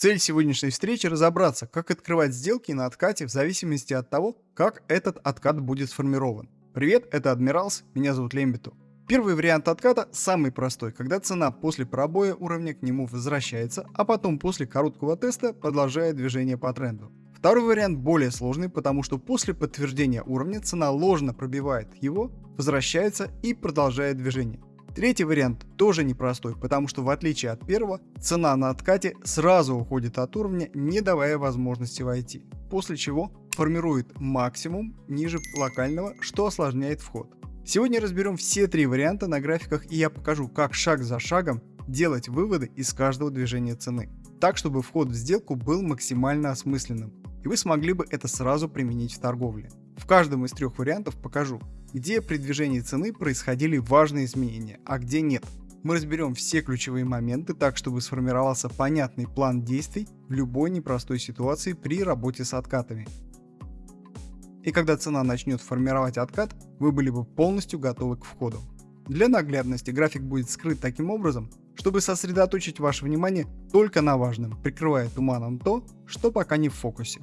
Цель сегодняшней встречи – разобраться, как открывать сделки на откате в зависимости от того, как этот откат будет сформирован. Привет, это Адмиралс, меня зовут Лембиту. Первый вариант отката самый простой, когда цена после пробоя уровня к нему возвращается, а потом после короткого теста продолжает движение по тренду. Второй вариант более сложный, потому что после подтверждения уровня цена ложно пробивает его, возвращается и продолжает движение. Третий вариант тоже непростой, потому что в отличие от первого, цена на откате сразу уходит от уровня, не давая возможности войти, после чего формирует максимум ниже локального, что осложняет вход. Сегодня разберем все три варианта на графиках и я покажу, как шаг за шагом делать выводы из каждого движения цены, так чтобы вход в сделку был максимально осмысленным, и вы смогли бы это сразу применить в торговле. В каждом из трех вариантов покажу, где при движении цены происходили важные изменения, а где нет. Мы разберем все ключевые моменты так, чтобы сформировался понятный план действий в любой непростой ситуации при работе с откатами. И когда цена начнет формировать откат, вы были бы полностью готовы к входу. Для наглядности график будет скрыт таким образом, чтобы сосредоточить ваше внимание только на важном, прикрывая туманом то, что пока не в фокусе.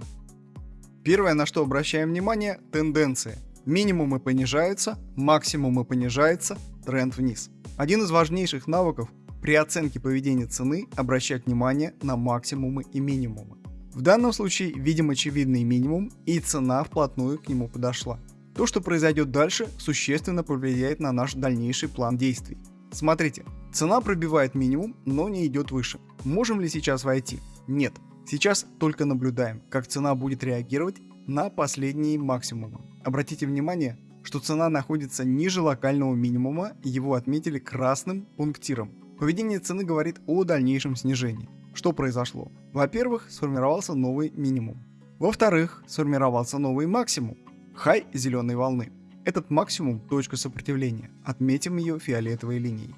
Первое, на что обращаем внимание – тенденции. Минимумы понижаются, максимумы понижаются, тренд вниз. Один из важнейших навыков при оценке поведения цены – обращать внимание на максимумы и минимумы. В данном случае видим очевидный минимум и цена вплотную к нему подошла. То, что произойдет дальше, существенно повлияет на наш дальнейший план действий. Смотрите, цена пробивает минимум, но не идет выше. Можем ли сейчас войти? Нет. Сейчас только наблюдаем, как цена будет реагировать на последние максимумы. Обратите внимание, что цена находится ниже локального минимума, его отметили красным пунктиром. Поведение цены говорит о дальнейшем снижении. Что произошло? Во-первых, сформировался новый минимум. Во-вторых, сформировался новый максимум. Хай зеленой волны. Этот максимум – точка сопротивления. Отметим ее фиолетовой линией.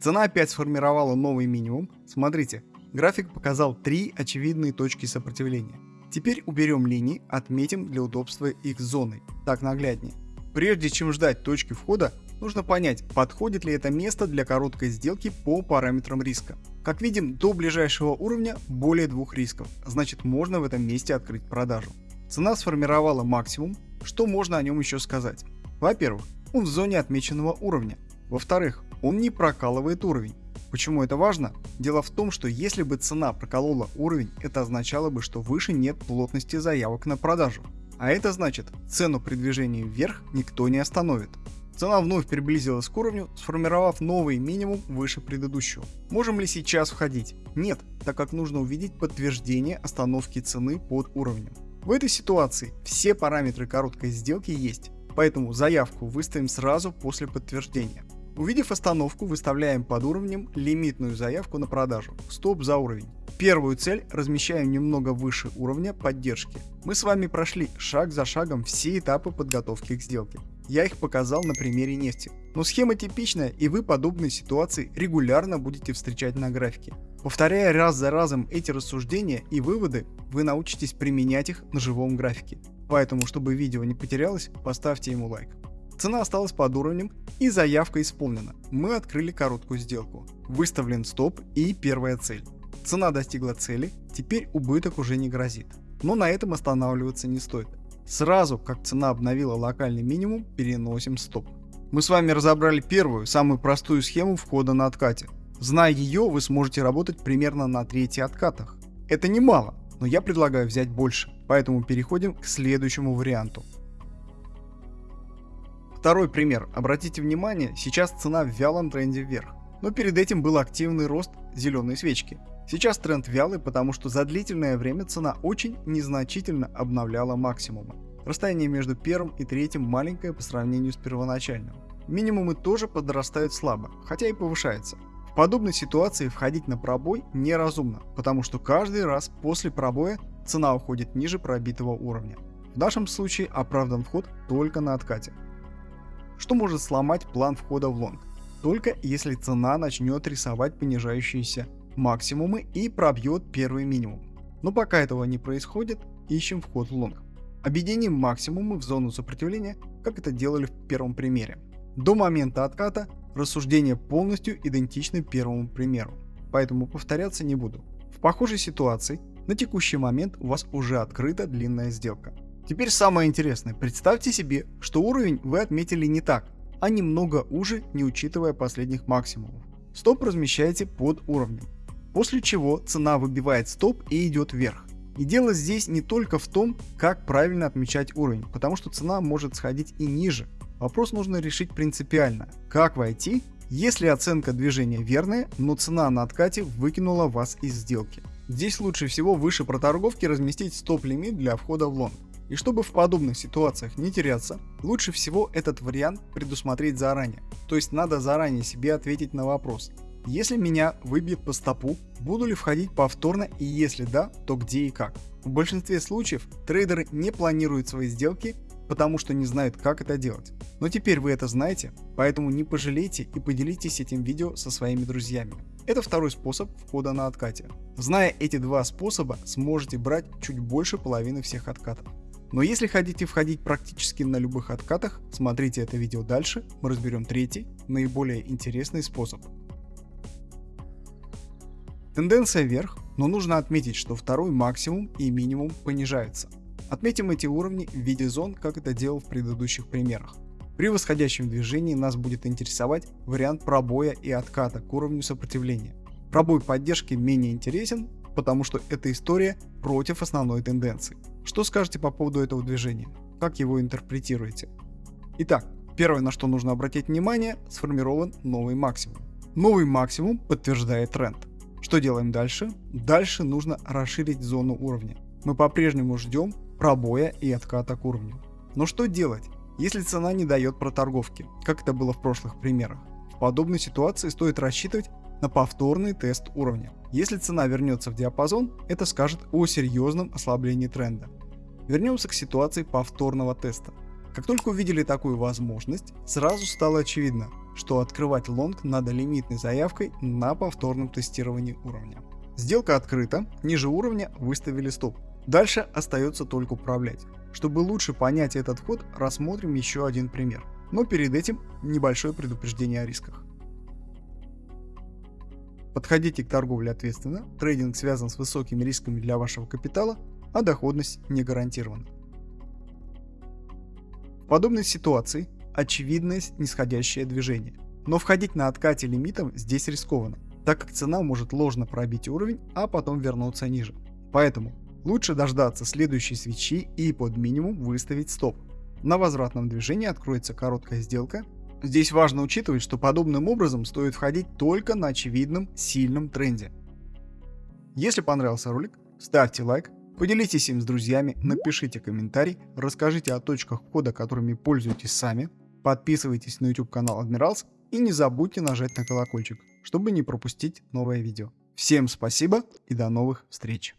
Цена опять сформировала новый минимум. Смотрите, график показал три очевидные точки сопротивления. Теперь уберем линии, отметим для удобства их зоной, так нагляднее. Прежде чем ждать точки входа, нужно понять, подходит ли это место для короткой сделки по параметрам риска. Как видим, до ближайшего уровня более двух рисков, значит можно в этом месте открыть продажу. Цена сформировала максимум, что можно о нем еще сказать? Во-первых, он в зоне отмеченного уровня. Во-вторых, он не прокалывает уровень. Почему это важно? Дело в том, что если бы цена проколола уровень, это означало бы, что выше нет плотности заявок на продажу. А это значит, цену при движении вверх никто не остановит. Цена вновь приблизилась к уровню, сформировав новый минимум выше предыдущего. Можем ли сейчас входить? Нет, так как нужно увидеть подтверждение остановки цены под уровнем. В этой ситуации все параметры короткой сделки есть, поэтому заявку выставим сразу после подтверждения. Увидев остановку, выставляем под уровнем лимитную заявку на продажу, стоп за уровень. Первую цель размещаем немного выше уровня поддержки. Мы с вами прошли шаг за шагом все этапы подготовки к сделке. Я их показал на примере нефти. Но схема типичная и вы подобные ситуации регулярно будете встречать на графике. Повторяя раз за разом эти рассуждения и выводы, вы научитесь применять их на живом графике. Поэтому, чтобы видео не потерялось, поставьте ему лайк. Цена осталась под уровнем и заявка исполнена. Мы открыли короткую сделку. Выставлен стоп и первая цель. Цена достигла цели, теперь убыток уже не грозит. Но на этом останавливаться не стоит. Сразу, как цена обновила локальный минимум, переносим стоп. Мы с вами разобрали первую, самую простую схему входа на откате. Зная ее, вы сможете работать примерно на трети откатах. Это немало, но я предлагаю взять больше, поэтому переходим к следующему варианту. Второй пример. Обратите внимание, сейчас цена в вялом тренде вверх. Но перед этим был активный рост зеленой свечки. Сейчас тренд вялый, потому что за длительное время цена очень незначительно обновляла максимумы. Расстояние между первым и третьим маленькое по сравнению с первоначальным. Минимумы тоже подрастают слабо, хотя и повышаются. В подобной ситуации входить на пробой неразумно, потому что каждый раз после пробоя цена уходит ниже пробитого уровня. В нашем случае оправдан вход только на откате что может сломать план входа в лонг, только если цена начнет рисовать понижающиеся максимумы и пробьет первый минимум. Но пока этого не происходит, ищем вход в лонг. Объединим максимумы в зону сопротивления, как это делали в первом примере. До момента отката рассуждения полностью идентичны первому примеру, поэтому повторяться не буду. В похожей ситуации на текущий момент у вас уже открыта длинная сделка. Теперь самое интересное. Представьте себе, что уровень вы отметили не так, а немного уже, не учитывая последних максимумов. Стоп размещаете под уровнем. После чего цена выбивает стоп и идет вверх. И дело здесь не только в том, как правильно отмечать уровень, потому что цена может сходить и ниже. Вопрос нужно решить принципиально. Как войти, если оценка движения верная, но цена на откате выкинула вас из сделки. Здесь лучше всего выше проторговки разместить стоп-лимит для входа в лонг. И чтобы в подобных ситуациях не теряться, лучше всего этот вариант предусмотреть заранее. То есть надо заранее себе ответить на вопрос, если меня выбьет по стопу, буду ли входить повторно и если да, то где и как. В большинстве случаев трейдеры не планируют свои сделки, потому что не знают как это делать. Но теперь вы это знаете, поэтому не пожалейте и поделитесь этим видео со своими друзьями. Это второй способ входа на откате. Зная эти два способа, сможете брать чуть больше половины всех откатов. Но если хотите входить практически на любых откатах, смотрите это видео дальше, мы разберем третий, наиболее интересный способ. Тенденция вверх, но нужно отметить, что второй максимум и минимум понижаются. Отметим эти уровни в виде зон, как это делал в предыдущих примерах. При восходящем движении нас будет интересовать вариант пробоя и отката к уровню сопротивления. Пробой поддержки менее интересен, потому что эта история против основной тенденции. Что скажете по поводу этого движения? Как его интерпретируете? Итак, первое, на что нужно обратить внимание, сформирован новый максимум. Новый максимум подтверждает тренд. Что делаем дальше? Дальше нужно расширить зону уровня. Мы по-прежнему ждем пробоя и отката к уровню. Но что делать, если цена не дает проторговки, как это было в прошлых примерах? В подобной ситуации стоит рассчитывать на повторный тест уровня. Если цена вернется в диапазон, это скажет о серьезном ослаблении тренда. Вернемся к ситуации повторного теста. Как только увидели такую возможность, сразу стало очевидно, что открывать лонг надо лимитной заявкой на повторном тестировании уровня. Сделка открыта, ниже уровня выставили стоп. Дальше остается только управлять. Чтобы лучше понять этот вход, рассмотрим еще один пример. Но перед этим небольшое предупреждение о рисках. Подходите к торговле ответственно, трейдинг связан с высокими рисками для вашего капитала, а доходность не гарантирована. В подобной ситуации очевидное нисходящее движение. Но входить на откате лимитом здесь рискованно, так как цена может ложно пробить уровень, а потом вернуться ниже. Поэтому лучше дождаться следующей свечи и под минимум выставить стоп. На возвратном движении откроется короткая сделка. Здесь важно учитывать, что подобным образом стоит входить только на очевидном сильном тренде. Если понравился ролик, ставьте лайк, поделитесь им с друзьями, напишите комментарий, расскажите о точках входа, которыми пользуетесь сами, Подписывайтесь на YouTube канал Адмиралс и не забудьте нажать на колокольчик, чтобы не пропустить новое видео. Всем спасибо и до новых встреч!